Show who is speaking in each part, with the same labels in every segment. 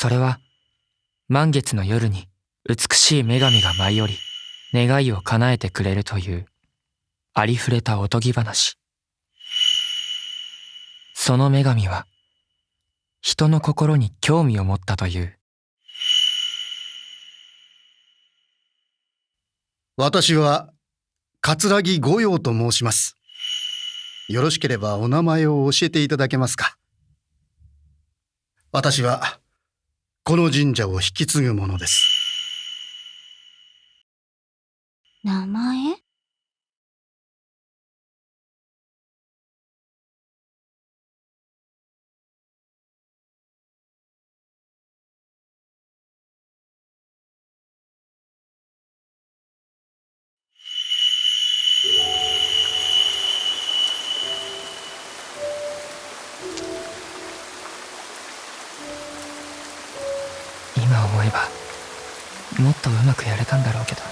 Speaker 1: それは満月の夜に美しい女神が舞い降り願いを叶えてくれるというありふれたおとぎ話。その女神は人の心に興味を持ったという。
Speaker 2: 私は桂木御用と申します。よろしければお名前を教えていただけますか。私はこの神社を引き継ぐものです。
Speaker 3: 名前？
Speaker 1: もっとうまくやれたんだろうけど。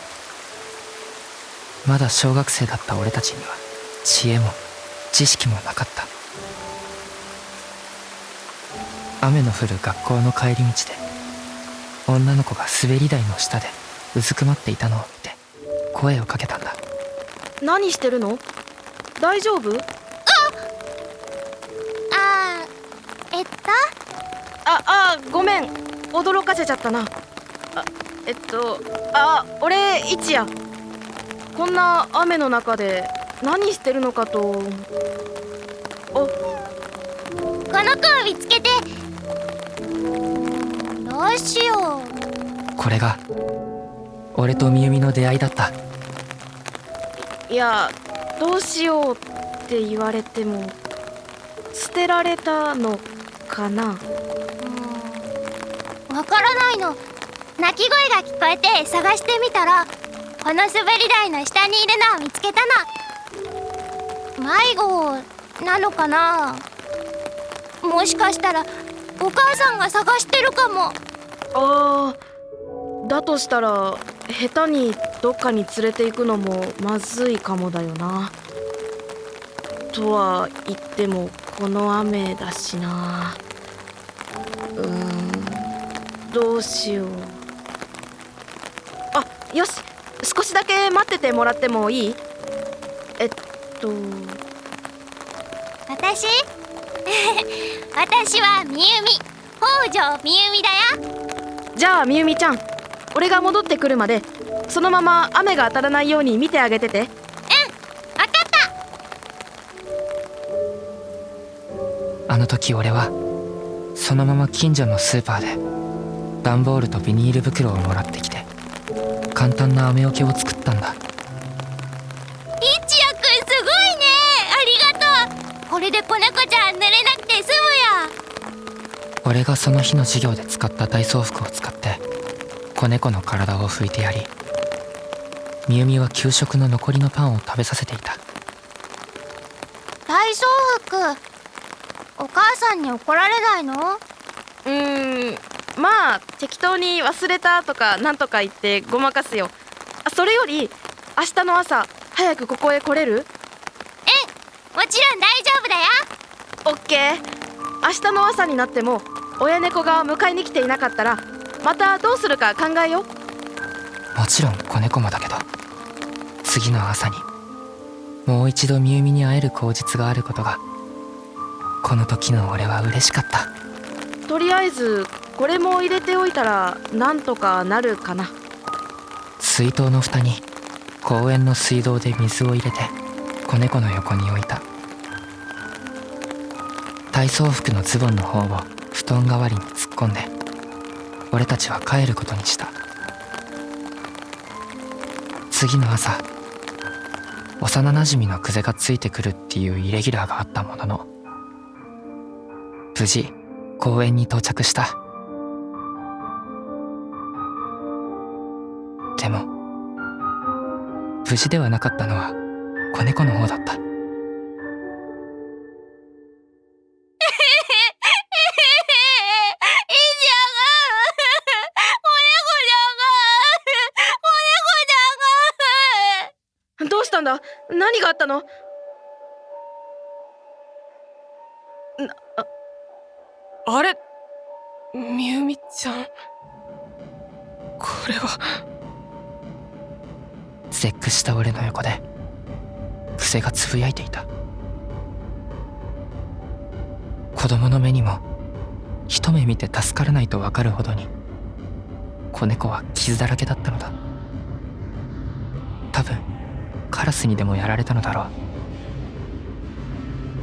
Speaker 1: まだ小学生だった俺たちには知恵も知識もなかった。雨の降る学校の帰り道で女の子が滑り台の下でうずくまっていたのを見て声をかけたんだ。
Speaker 4: 何してるの？大丈夫？
Speaker 3: あーえっと？
Speaker 4: ああごめん。驚かせちゃったな。あえっとあ俺一夜。こんな雨の中で何してるのかと。お。
Speaker 3: この子を見つけて。どうしよう。
Speaker 1: これが俺とみゆみの出会いだった。
Speaker 4: いやどうしようって言われても捨てられたのかな。
Speaker 3: わからないの鳴き声が聞こえて探してみたらこの滑り台の下にいるのを見つけたの。迷子なのかな？もしかしたらお母さんが探してるかも。
Speaker 4: あーだとしたら下手にどっかに連れて行くのもまずいかもだよな。とは言ってもこの雨だしな。うんどうしよう。よし少しだけ待っててもらってもいい？えっと。
Speaker 3: 私？私はみゆみ。北条みゆみだよ。
Speaker 4: じゃあみゆみちゃん俺が戻ってくるまでそのまま雨が当たらないように見てあげてて。
Speaker 3: わかった。
Speaker 1: あの時俺はそのまま近所のスーパーで段ボールとビニール袋をもらってきて簡単な雨よけを作ったんだ。
Speaker 3: 一夜くんすごいね。ありがとう。これで子猫ちゃん濡れなくて済むよ
Speaker 1: 俺がその日の授業で使った体操服を使って子猫の体を拭いてやりみゆみは給食の残りのパンを食べさせていた。
Speaker 3: 体操服。お母さんに怒られないの？
Speaker 4: まあ適当に忘れたとかなんとか言ってごまかすよ。あそれより明日の朝早くここへ来れる？
Speaker 3: もちろん大丈夫だよ。
Speaker 4: オッケー。明日の朝になっても親猫が迎えに来ていなかったらまたどうするか考えよう。
Speaker 1: もちろん子猫もだけど次の朝にもう一度みゆみに会える口実があることがこの時の俺は嬉しかった。
Speaker 4: とりあえずこれも入れておいたらなんとかなるかな。
Speaker 1: 水筒の蓋に公園の水道で水を入れて子猫の横に置いた。体操服のズボンの方を布団代わりに突っ込んで俺たちは帰ることにした。次の朝幼なじみのクゼがついてくるっていうイレギュラーがあったものの無事公園に到着した。無事ではなかったのは子猫の方だった。
Speaker 4: どうしたんだ何があったのなあれ？
Speaker 5: みゆみちゃん？これは。
Speaker 1: 絶句した俺の横でクセがつぶやいていた。子供の目にも一目見て助からないと分かるほどに子猫は傷だらけだったのだ。多分カラスにでもやられたのだろう。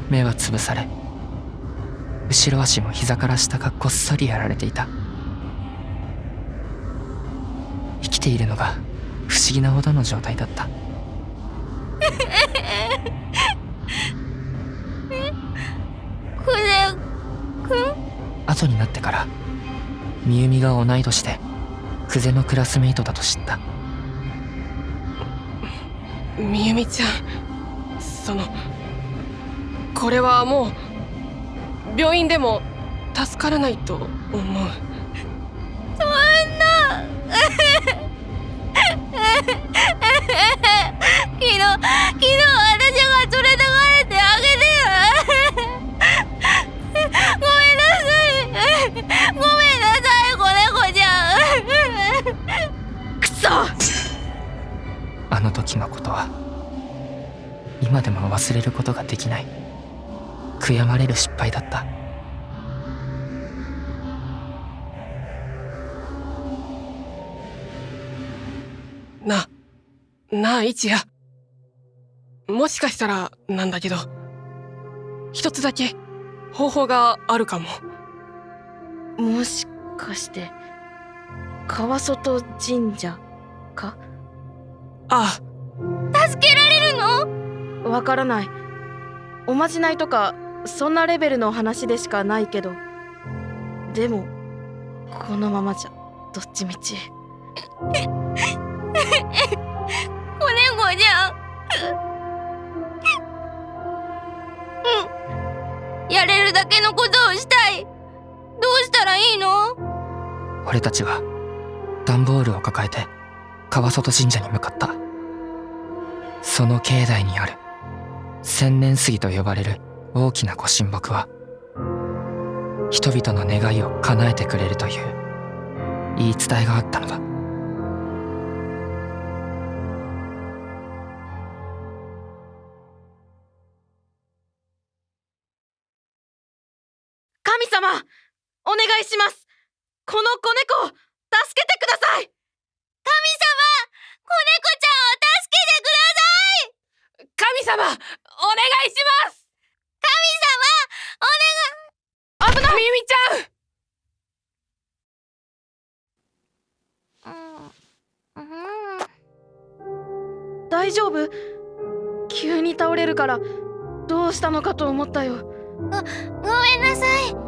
Speaker 1: 目は潰され後ろ足も膝から下がこっそりやられていた。生きているのが議なほどの状態だった。
Speaker 3: クゼくん？
Speaker 1: 後になってからみゆみが同い年で久世のクラスメイトだと知った。
Speaker 5: みゆみちゃんそのこれはもう病院でも助からないと思う。
Speaker 3: そんな昨日昨日私が連れて帰ってあげてごめんなさい。ごめんなさい。子猫ちゃん
Speaker 4: くそ
Speaker 1: あの時のことは今でも忘れることができない。悔やまれる失敗だった
Speaker 5: ななあ一也もしかしたらなんだけど。一つだけ方法があるかも。
Speaker 4: もしかして川外神社か？
Speaker 5: あ。
Speaker 3: 助けられるの？
Speaker 4: わからない。おまじないとかそんなレベルの話でしかないけど。でもこのままじゃどっちみち
Speaker 3: 子猫ちゃん。うん。やれるだけのことをしたい。どうしたらいいの？
Speaker 1: 俺たちは段ボールを抱えて川外神社に向かった。その境内にある千年杉と呼ばれる大きなご神木は人々の願いを叶えてくれるという言い伝えがあったのだ。
Speaker 4: ださい。
Speaker 3: 神様子猫ちゃんを助けてください。
Speaker 5: 神様お願いします。
Speaker 3: 神様
Speaker 5: 危ない。みゆみちゃん。
Speaker 4: 大丈夫？急に倒れるからどうしたのかと思ったよ。
Speaker 3: ごめんなさい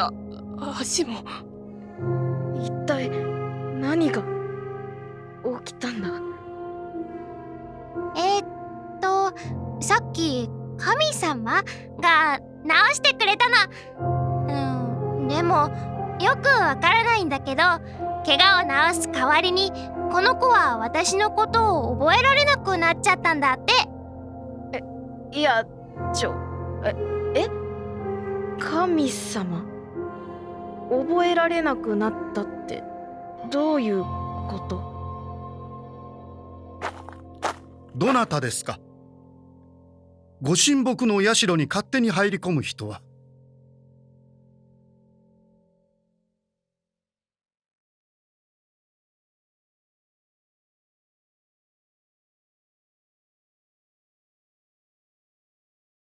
Speaker 5: た。足も。
Speaker 4: 一体何が起きたんだ？
Speaker 3: えー、っとさっき神様が直してくれたの。うんでもよくわからないんだけど怪我を治す代わりにこの子は私のことを覚えられなくなっちゃったんだって。
Speaker 4: いやちょええ？神様？覚えられなくなったってどういうこと？
Speaker 2: どなたですか？ご神木の社に勝手に入り込む人は